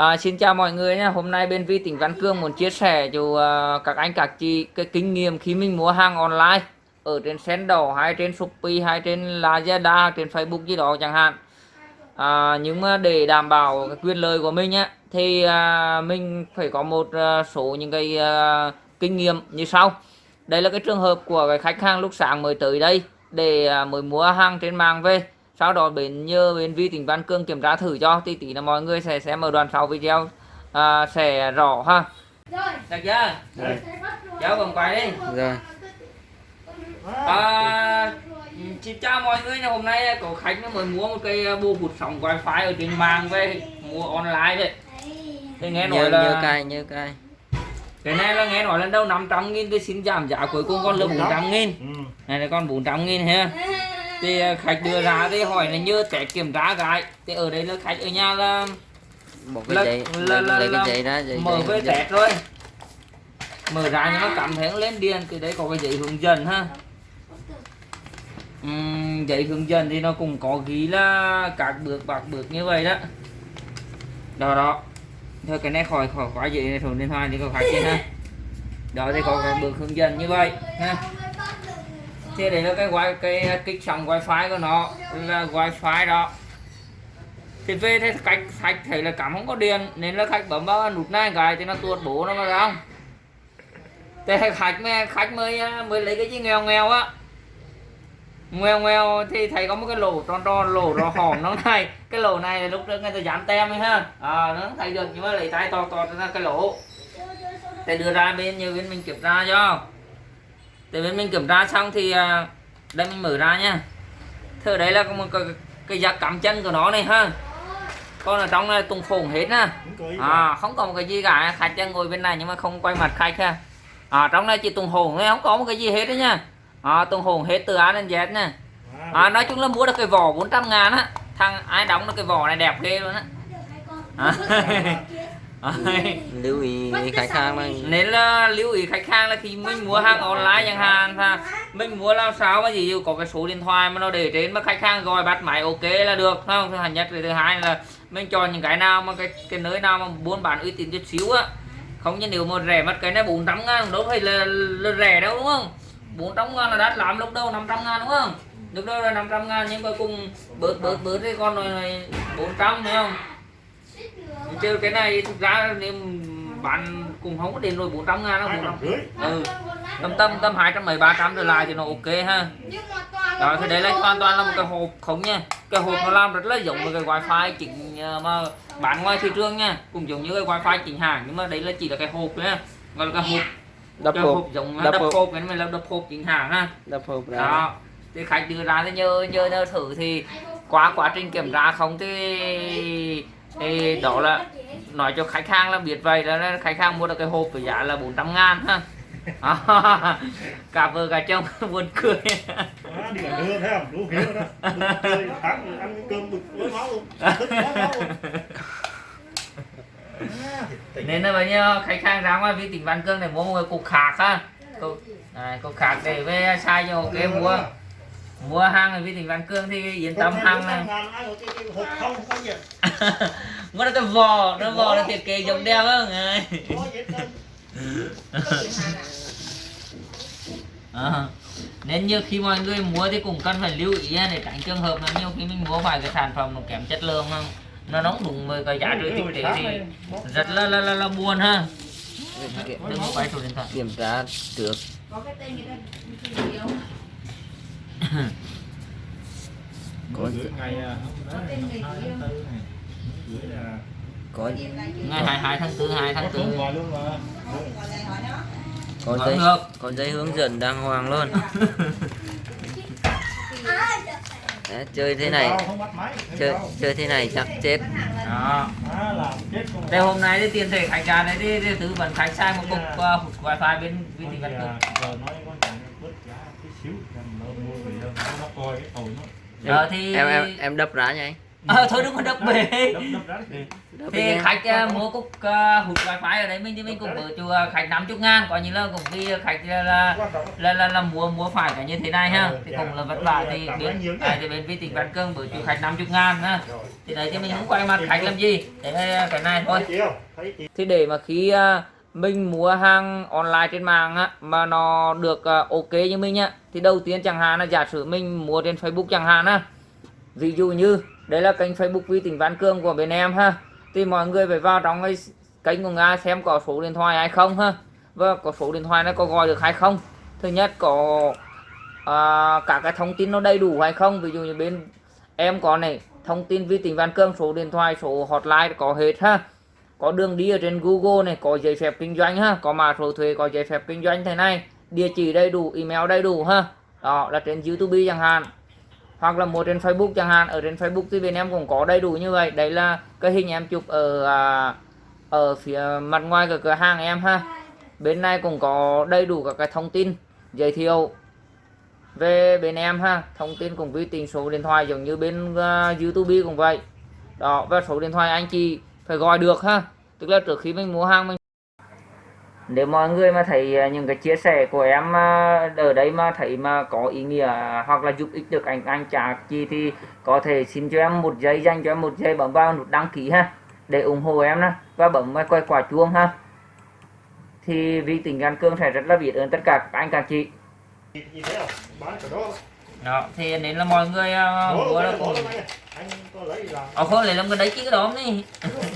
À, xin chào mọi người nhé. Hôm nay bên Vi tỉnh Văn Cương muốn chia sẻ cho uh, các anh các chị cái kinh nghiệm khi mình mua hàng online ở trên Sendo hay trên Shopee hay trên Lazada trên Facebook gì đó chẳng hạn. À, nhưng mà để đảm bảo cái quyền lợi của mình á thì uh, mình phải có một uh, số những cái uh, kinh nghiệm như sau. Đây là cái trường hợp của cái khách hàng lúc sáng mới tới đây để uh, mới mua hàng trên mạng về sau đó bên nhờ bên vi tỉnh Văn Cương kiểm tra thử cho thì tí là mọi người sẽ xem ở đoạn sau video. À, sẽ rõ ha. Được chưa? Rồi. cháu vòng quay đi. Rồi. à, xin chào mọi người hôm nay có khách nó mới mua một cây bộ hút sóng wifi ở trên mạng về mua online đấy. Thì nghe nói là nhớ cài nhớ cài. cái này là nghe nói lần đầu 500 nghìn tôi xin giảm giá cuối cùng còn là 400 nghìn. Ừ. này là con 400 nghìn ha thì à, khách đưa ra thì hỏi là như sẽ kiểm tra cái. Thì ở đây là khách ở nhà là Một cái Là- giấy, là- là- lấy là cái giấy mở dẫn. tẹt rồi mở ra nhưng mà cảm thấy nó lên điện thì đấy có cái giấy hướng dẫn ha. Ừm, giấy hướng dẫn thì nó cũng có ghi là các bước bạc bước như vậy đó. Đó đó. Thôi cái này khỏi khỏi quá giấy này thùng điện thoại thì có khách trên ha. Đó thì có cái bước hướng dẫn như vậy ha thì đấy là cái wi cái kích sóng wifi của nó là wifi đó. Thì về thì khách khách thấy là cảm không có điện nên là khách bấm vào nút này cái thì nó tuột bố nó ra không? Thì khách mới khách mới mới lấy cái gì nghèo nghèo á? Nghèo nghèo thì thấy có một cái lỗ tròn tròn lỗ rõ hỏng nó này. Cái lỗ này lúc trước người ta dán tem ấy ha. À, nó thấy được nhưng mà lấy tay to to ra cái lỗ. Để đưa ra bên như bên mình kiểm tra cho thì bên mình kiểm tra xong thì à, đây mình mở ra nha. Thử đấy là có một cái, cái giặc cắm chân của nó này ha. Con ở trong này tung phồng hết nè. Không có ý à không có một cái gì cả. Khách chân ngồi bên này nhưng mà không quay mặt khách ha. À trong này chỉ tung hồn thôi không có một cái gì hết đấy nha. À tung hồn hết từ A đến Z nha À, à nói chung là mua được cái vỏ 400 ngàn á. Thằng ai đóng được cái vỏ này đẹp ghê luôn á. À. À. Lưu ý khách hàng là nên là lưu ý khách hàng là khi mình mua hàng online chẳng hạn ha mình mua làm sao mà gì có cái số điện thoại mà nó để trên mà khách hàng gọi bắt máy ok là được. Không? Thứ nhất thứ hai là mình chọn những cái nào mà cái cái nơi nào mà buôn bán uy tín chút xíu á. Không như nếu mà rẻ mất cái này 400 ngàn đâu phải là, là rẻ đâu đúng không? 400 ngàn là đắt lắm lúc đầu 500 ngàn đúng không? Lúc đầu là 500 ngàn nhưng mà cùng bớt bớt bớt thì con rồi 400 thấy không chứ cái này thực ra nếu bán cũng không có đến rồi 400 ngàn đâu hai 400 trăm rưỡi. Ừ. Tầm tầm tầm hai trăm mấy ba trăm trở lại thì nó ok ha. Đó thì đấy là hoàn toàn là một cái hộp không nha. Cái hộp nó làm rất là giống với cái wifi chính ờ, mà bán ngoài thị trường nha. Cũng giống như cái wifi chính hãng nhưng mà đấy là chỉ là cái hộp nha gọi là cái hộp. Đập cái hộp, hộp giống đập đập hộp. hộp cái này là đập hộp chính hãng ha. Đập hộp đó. thì khách đưa ra thì nhớ nhớ thử thì qua quá trình kiểm tra không thì thì đó là nói cho khách hàng là biết vậy là khách hàng mua được cái hộp với giá là 400 ngàn ha. Cả vợ cả chồng buồn cười. Đó, đi cả đưa thấy không đủ hiểu rồi đó. Bực chơi tháng ăn cái cơm bực với máu. Luôn tức máu. Máu luôn À, thì- nên là bây giờ khách hàng ra ngoài vi tỉnh Văn Cương để mua một cái cục khạc ha. Cục, này, cục khạc để về sai cho ok mua mua hàng ở vi tỉnh Văn Cương thì yên tâm hàng này. Mua được cái vò nó vò là thiết kế giống đeo không trơn. Ờ. nên như khi mọi người mua thì cũng cần phải lưu ý để tránh trường hợp là nhiều khi mình mua phải cái sản phẩm nó kém chất lượng không? Nó nóng đúng với cái giá trị thực tế thì rất là là là, là buồn ha. Đừng có quay số điện thoại. Kiểm tra trước. Có ngày hôm đó ngày 2 tháng 4 này. Gửi là- có ngày 22 tháng 4 2 tháng có số 4 gọi luôn mà. Có Vẫn giấy được. có giấy hướng dẫn đàng hoàng luôn. Đấy, chơi thế này, chơi chơi thế này chắc chết. đó. Làm chết con đây hôm nay thì tiền thể khách ra đấy thì tư vấn khách sai một cục uh, wifi bên thị thì, văn à, coi cái tàu nó Ờ, thì Em em em đập ra nha anh. ờ thôi đừng có đập ra thì khách uh, mua cục uh, hút wifi ở đấy mình thì mình cũng bớt cho khách 50 ngàn coi như là cũng vì khách là, là trọng là là, là mua mua phải cái như thế này ha. Ờ, thì dạ. cũng là vất vả Rồi, thì bên à, thì bên vi tỉnh văn cương bớt cho khách 50 ngàn ha. Rồi. Thì đấy thì mình không quay mặt khách làm gì. Là cái này thôi. Thì để mà khi à, mình mua hàng online trên mạng á mà nó được ờ, ok như mình nhá thì đầu tiên chẳng hạn là giả sử mình mua trên Facebook chẳng hạn á. Ví dụ như đây là kênh Facebook vi tỉnh Văn Cương của bên em ha. Thì mọi người phải vào trong cái kênh của Nga xem có số điện thoại hay không ha. Và có số điện thoại nó có gọi được hay không. Thứ nhất có à, cả cái thông tin nó đầy đủ hay không. Ví dụ như bên em có này thông tin vi tỉnh Văn Cương số điện thoại số hotline có hết ha có đường đi ở trên Google này có giấy phép kinh doanh ha. Có mã số thuế có giấy phép kinh doanh thế này. Địa chỉ đầy đủ email đầy đủ ha. Đó là trên YouTube chẳng hạn. Hoặc là một trên Facebook chẳng hạn. Ở trên Facebook thì bên em cũng có đầy đủ như vậy. Đấy là cái hình em chụp ở à, ở phía mặt ngoài của cửa hàng em ha. Bên này cũng có đầy đủ các cái thông tin giới thiệu về bên em ha. Thông tin cùng với tình số điện thoại giống như bên uh, YouTube cũng vậy. Đó và số điện thoại anh chị phải gọi được ha. Tức là trước khi mình mua hàng mình nếu mọi người mà thấy à, những cái chia sẻ của em à, ở đây mà thấy mà có ý nghĩa hoặc là giúp ích được anh anh chả chi thì có thể xin cho em một giây dành cho em một giây bấm vào nút đăng ký ha để ủng hộ em đó và bấm vào quay quả chuông ha. Thì vì tỉnh Gan Cương sẽ rất là biết ơn tất cả các anh các chị. Không đó. Đó thì nên là mọi người uh, mua cũng đó này, anh có lấy làm cái đấy chứ cái đó đi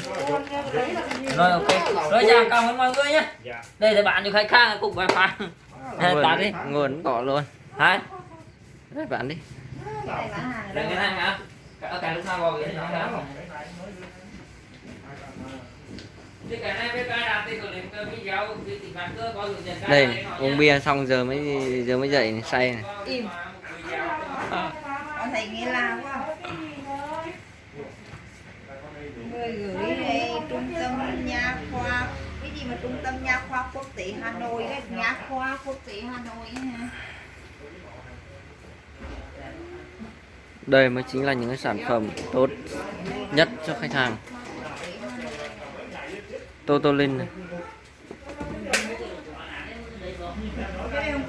rồi ok. Rồi chào cảm ơn mọi người nhé. Dạ. Đây là bạn cho khách khác cùng wifi Đây, bạn đi. nguồn có luôn. Hả? Đấy, bạn đi. Đây cái này hả? Cái lúc nào gọi cái này hả đây uống bia xong giờ mới giờ mới dậy này, say này. Im. Con thấy nghe la quá người gửi đây trung tâm nha khoa cái gì mà trung tâm nha khoa quốc tế hà nội đấy nha khoa quốc tế hà nội đây mới chính là những cái sản phẩm tốt nhất cho khách hàng. Totolin này. Cái này không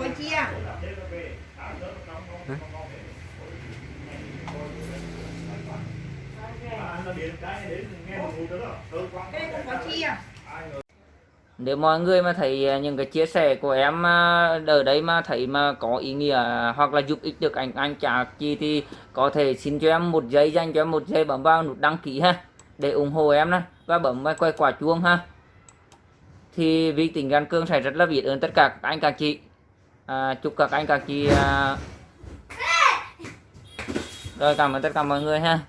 có chia nếu mọi người mà thấy à, những cái chia sẻ của em à, ở đây mà thấy mà có ý nghĩa hoặc là giúp ích được anh anh chả chi thì có thể xin cho em một giây dành cho em một giây bấm vào nút đăng ký ha để ủng hộ em đó và bấm vào quay quả chuông ha. Thì vì tỉnh Gan Cương sẽ rất là biết ơn tất cả các anh các chị. À, chúc các anh các chị à... rồi cảm ơn tất cả mọi người ha